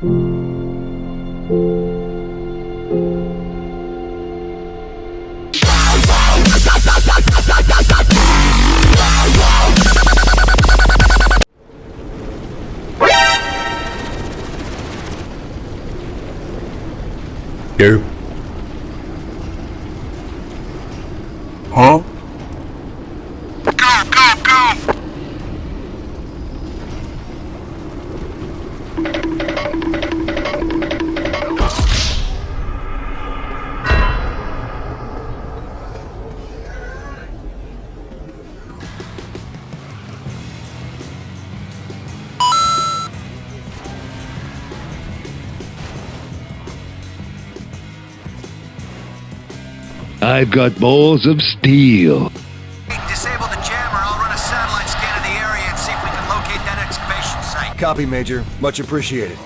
Yo. I've got balls of steel. Disable the jammer. I'll run a satellite scan of the area and see if we can locate that excavation site. Copy, Major. Much appreciated.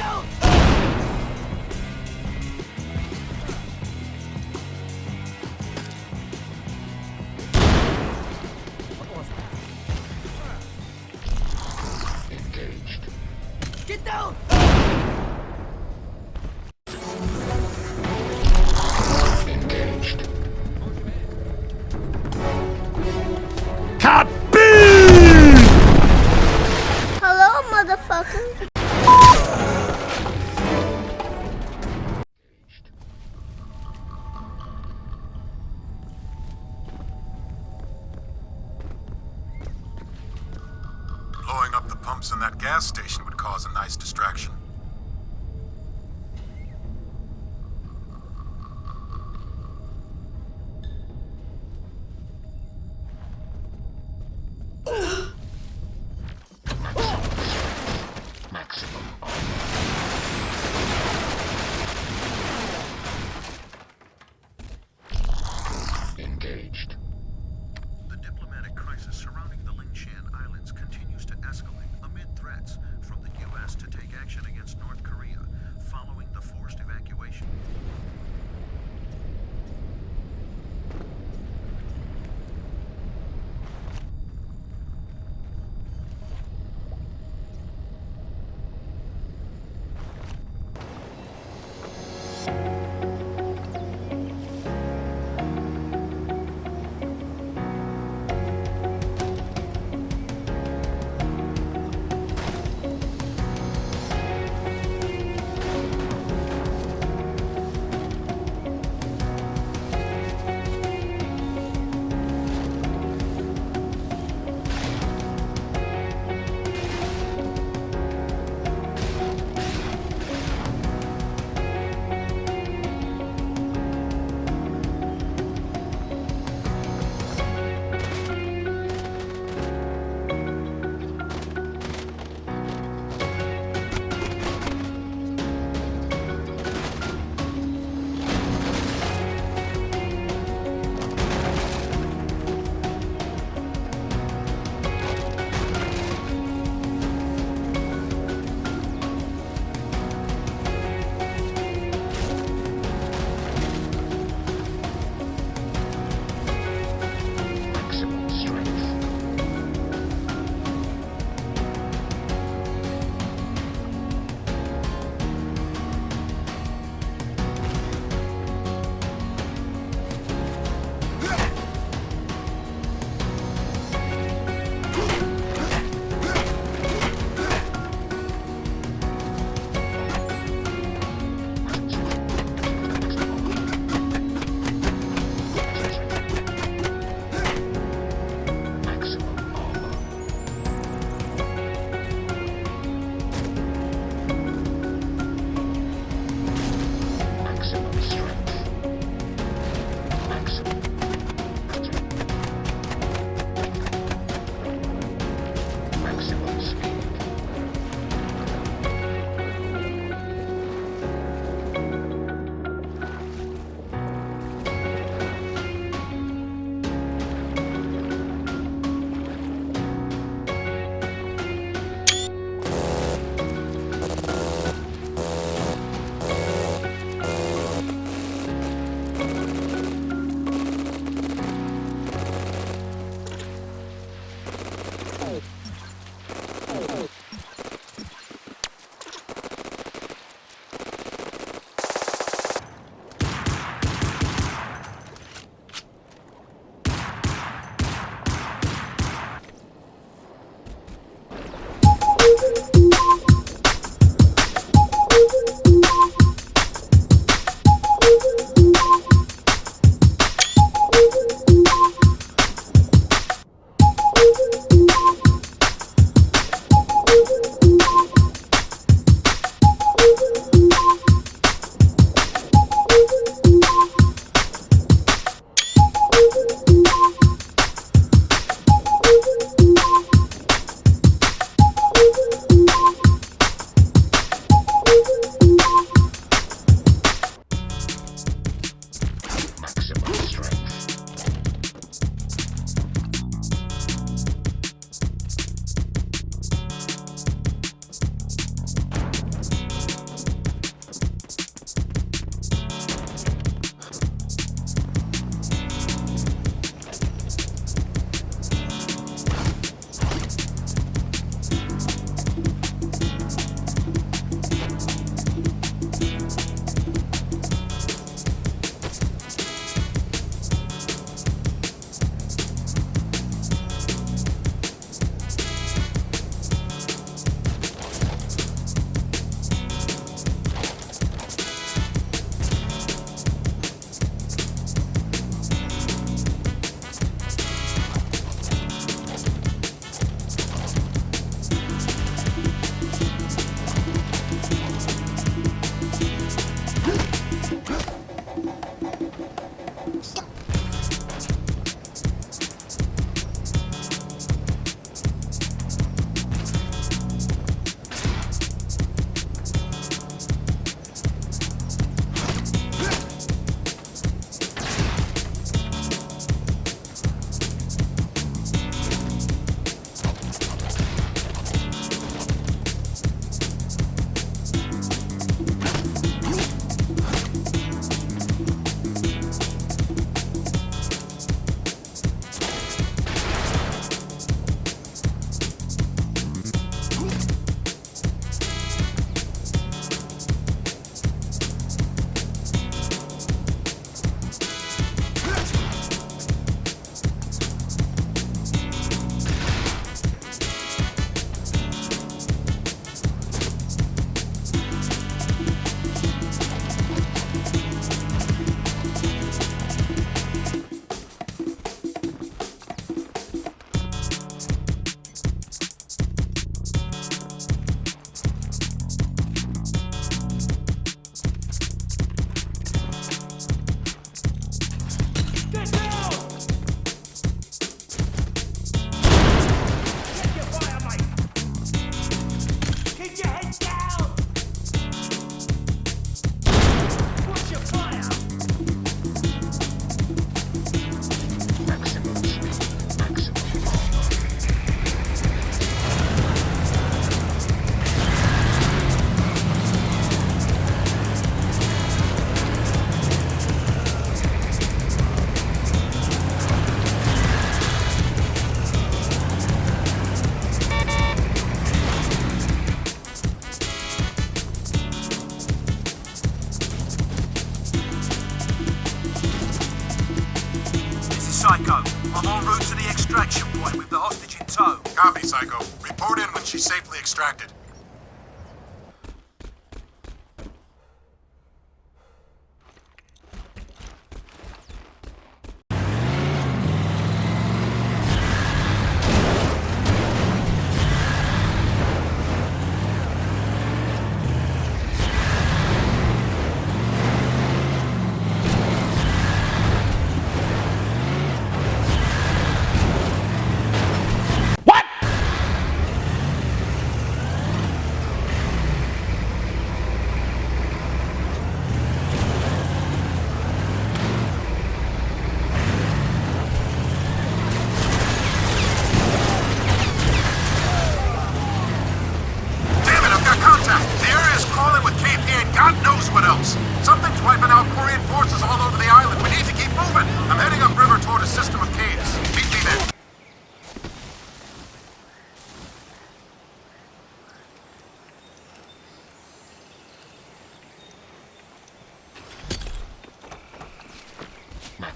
Engaged.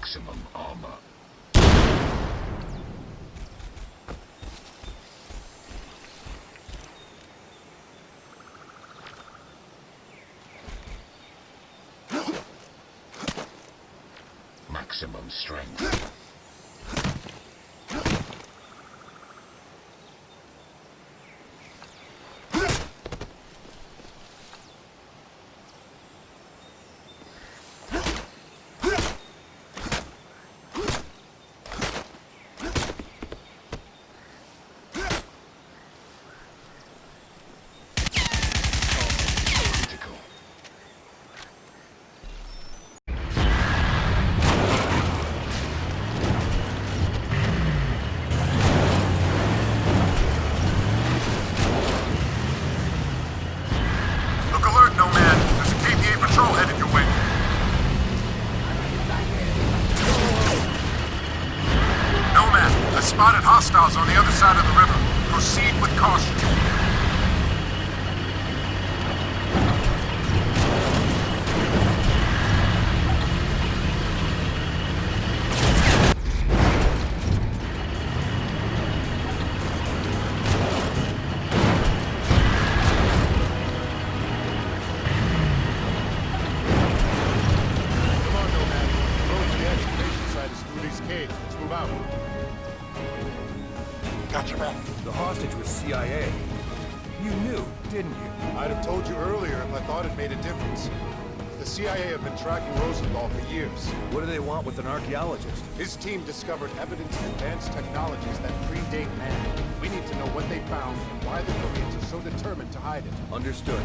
Maximum armor. Maximum strength. with an archaeologist. His team discovered evidence of advanced technologies that predate man. We need to know what they found and why the Koreans are so determined to hide it. Understood.